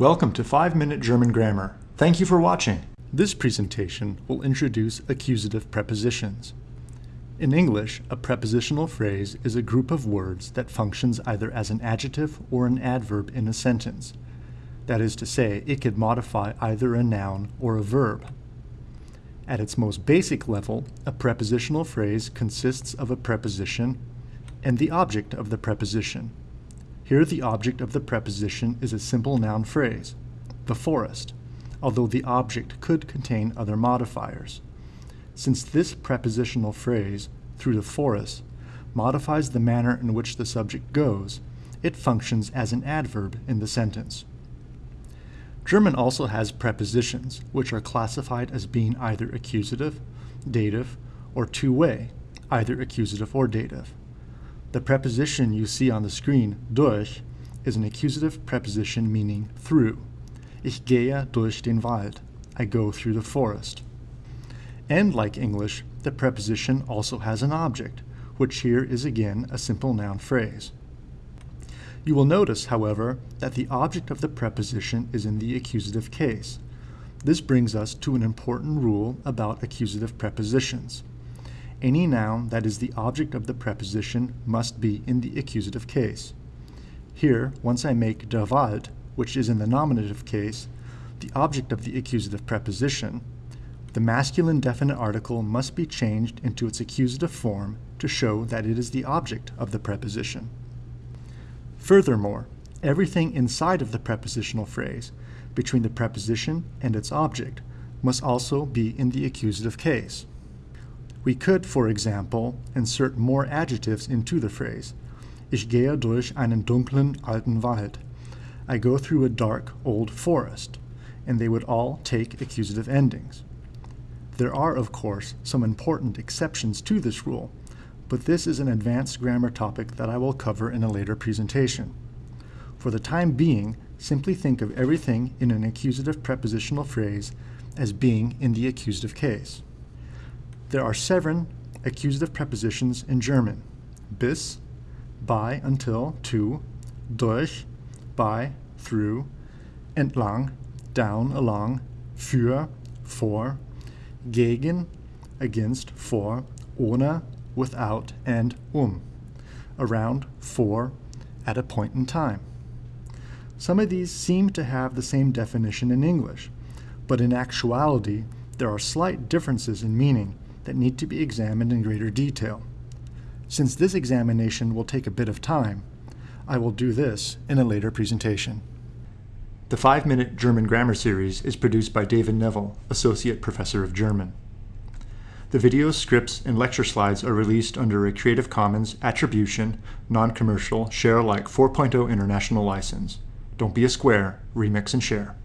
Welcome to 5 Minute German Grammar. Thank you for watching. This presentation will introduce accusative prepositions. In English, a prepositional phrase is a group of words that functions either as an adjective or an adverb in a sentence. That is to say, it could modify either a noun or a verb. At its most basic level, a prepositional phrase consists of a preposition and the object of the preposition. Here the object of the preposition is a simple noun phrase, the forest, although the object could contain other modifiers. Since this prepositional phrase, through the forest, modifies the manner in which the subject goes, it functions as an adverb in the sentence. German also has prepositions, which are classified as being either accusative, dative, or two-way, either accusative or dative. The preposition you see on the screen, durch, is an accusative preposition meaning through. Ich gehe durch den Wald. I go through the forest. And like English, the preposition also has an object, which here is again a simple noun phrase. You will notice, however, that the object of the preposition is in the accusative case. This brings us to an important rule about accusative prepositions. Any noun that is the object of the preposition must be in the accusative case. Here, once I make Wald, which is in the nominative case, the object of the accusative preposition, the masculine definite article must be changed into its accusative form to show that it is the object of the preposition. Furthermore, everything inside of the prepositional phrase, between the preposition and its object, must also be in the accusative case. We could, for example, insert more adjectives into the phrase. Ich gehe durch einen dunklen alten Wald. I go through a dark old forest, and they would all take accusative endings. There are, of course, some important exceptions to this rule, but this is an advanced grammar topic that I will cover in a later presentation. For the time being, simply think of everything in an accusative prepositional phrase as being in the accusative case. There are seven accusative prepositions in German. Bis, by, until, to, durch, by, through, entlang, down, along, für, for, gegen, against, for, ohne, without, and um, around, for, at a point in time. Some of these seem to have the same definition in English, but in actuality, there are slight differences in meaning that need to be examined in greater detail. Since this examination will take a bit of time, I will do this in a later presentation. The 5-Minute German Grammar Series is produced by David Neville, Associate Professor of German. The videos, scripts, and lecture slides are released under a Creative Commons Attribution, Non-Commercial, Share Alike 4.0 International License. Don't be a square, remix and share.